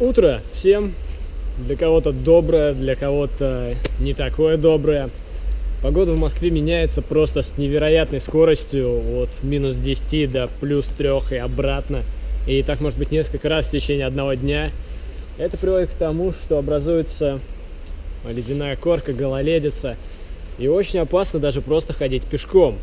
Утро всем. Для кого-то доброе, для кого-то не такое доброе. Погода в Москве меняется просто с невероятной скоростью от минус 10 до плюс 3 и обратно. И так может быть несколько раз в течение одного дня. Это приводит к тому, что образуется ледяная корка, гололедица. И очень опасно даже просто ходить пешком.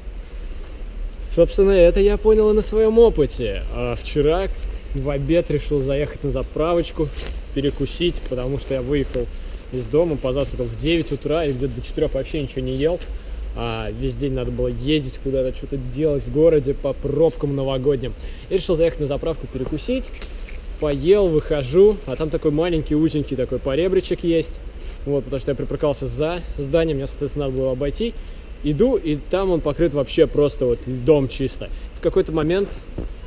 Собственно, это я понял и на своем опыте. А вчера в обед решил заехать на заправочку, перекусить, потому что я выехал из дома, позавтракал в 9 утра и где-то до 4 вообще ничего не ел. А весь день надо было ездить куда-то, что-то делать в городе по пробкам новогодним. И решил заехать на заправку перекусить, поел, выхожу, а там такой маленький, узенький такой поребричек есть. Вот, потому что я припарковался за зданием, мне, соответственно, надо было обойти. Иду, и там он покрыт вообще просто вот льдом чисто. В какой-то момент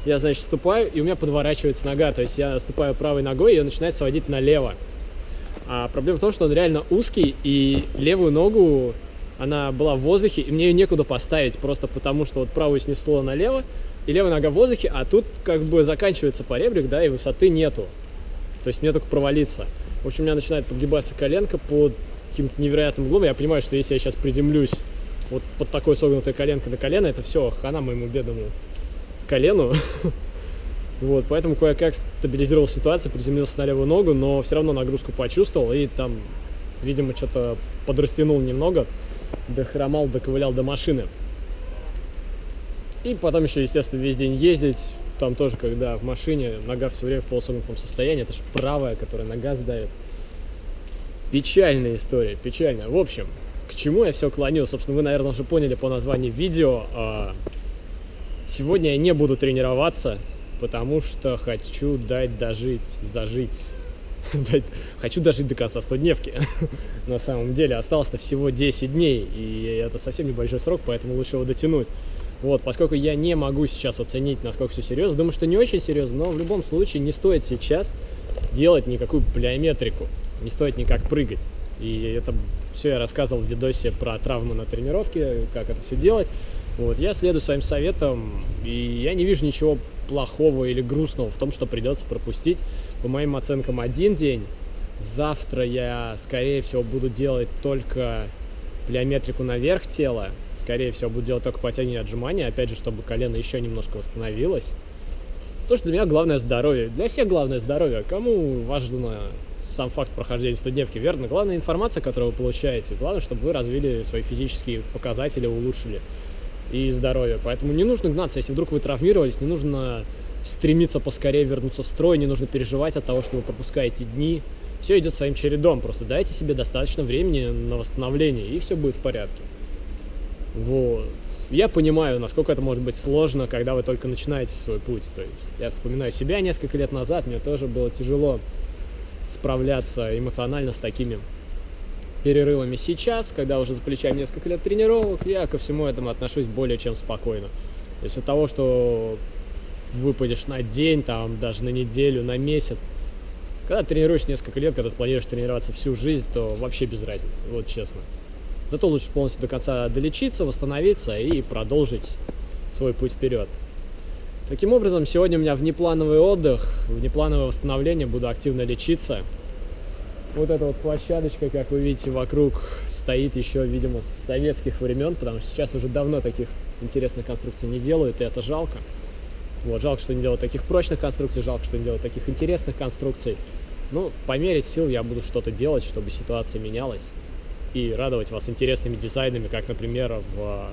я, значит, ступаю, и у меня подворачивается нога. То есть я ступаю правой ногой, и он начинает сводить налево. А проблема в том, что он реально узкий, и левую ногу, она была в воздухе, и мне ее некуда поставить, просто потому что вот правую снесло налево, и левая нога в воздухе, а тут как бы заканчивается поребрик, да, и высоты нету. То есть мне только провалиться. В общем, у меня начинает подгибаться коленка под каким-то невероятным углом. Я понимаю, что если я сейчас приземлюсь вот под такой согнутой коленкой на колено, это все, хана моему бедному колену. Вот, поэтому кое-как стабилизировал ситуацию, приземлился на левую ногу, но все равно нагрузку почувствовал и там, видимо, что-то подрастянул немного, дохромал, доковылял до машины. И потом еще, естественно, весь день ездить, там тоже, когда в машине нога все время в полусогнутом состоянии, это же правая, которая на газ давит. Печальная история, печальная. В общем, к чему я все клоню? Собственно, вы, наверное, уже поняли по названию видео. А, сегодня я не буду тренироваться, потому что хочу дать дожить, зажить. Хочу дожить до конца 100-дневки. На самом деле осталось-то всего 10 дней, и это совсем небольшой срок, поэтому лучше его дотянуть. Вот, поскольку я не могу сейчас оценить, насколько все серьезно, думаю, что не очень серьезно, но в любом случае не стоит сейчас делать никакую плеометрику, не стоит никак прыгать. И это все я рассказывал в видосе про травмы на тренировке, как это все делать. Вот, я следую своим советам, и я не вижу ничего плохого или грустного в том, что придется пропустить, по моим оценкам, один день. Завтра я, скорее всего, буду делать только плеометрику наверх тела, скорее всего, буду делать только подтягивание отжимания, опять же, чтобы колено еще немножко восстановилось. То, что для меня главное здоровье. Для всех главное здоровье. Кому важно сам факт прохождения 100-дневки, верно? Главная информация, которую вы получаете. Главное, чтобы вы развили свои физические показатели, улучшили и здоровье. Поэтому не нужно гнаться, если вдруг вы травмировались, не нужно стремиться поскорее вернуться в строй, не нужно переживать от того, что вы пропускаете дни. Все идет своим чередом, просто дайте себе достаточно времени на восстановление, и все будет в порядке. Вот. Я понимаю, насколько это может быть сложно, когда вы только начинаете свой путь. То есть я вспоминаю себя несколько лет назад, мне тоже было тяжело справляться эмоционально с такими перерывами. Сейчас, когда уже за плечами несколько лет тренировок, я ко всему этому отношусь более чем спокойно. То есть от того, что выпадешь на день, там, даже на неделю, на месяц, когда тренируешь несколько лет, когда ты планируешь тренироваться всю жизнь, то вообще без разницы, вот честно. Зато лучше полностью до конца долечиться, восстановиться и продолжить свой путь вперед. Таким образом, сегодня у меня внеплановый отдых, внеплановое восстановление, буду активно лечиться. Вот эта вот площадочка, как вы видите, вокруг стоит еще, видимо, с советских времен, потому что сейчас уже давно таких интересных конструкций не делают, и это жалко. Вот, жалко, что не делают таких прочных конструкций, жалко, что не делают таких интересных конструкций. Ну, по мере сил я буду что-то делать, чтобы ситуация менялась и радовать вас интересными дизайнами, как, например, в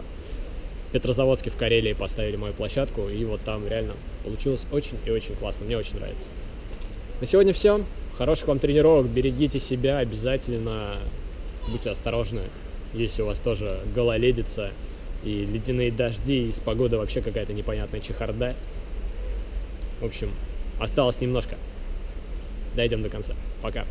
Петрозаводске в Карелии поставили мою площадку, и вот там реально получилось очень и очень классно, мне очень нравится. На сегодня все. Хороших вам тренировок, берегите себя, обязательно будьте осторожны, если у вас тоже гололедица и ледяные дожди, и с погодой вообще какая-то непонятная чехарда. В общем, осталось немножко. Дойдем до конца. Пока.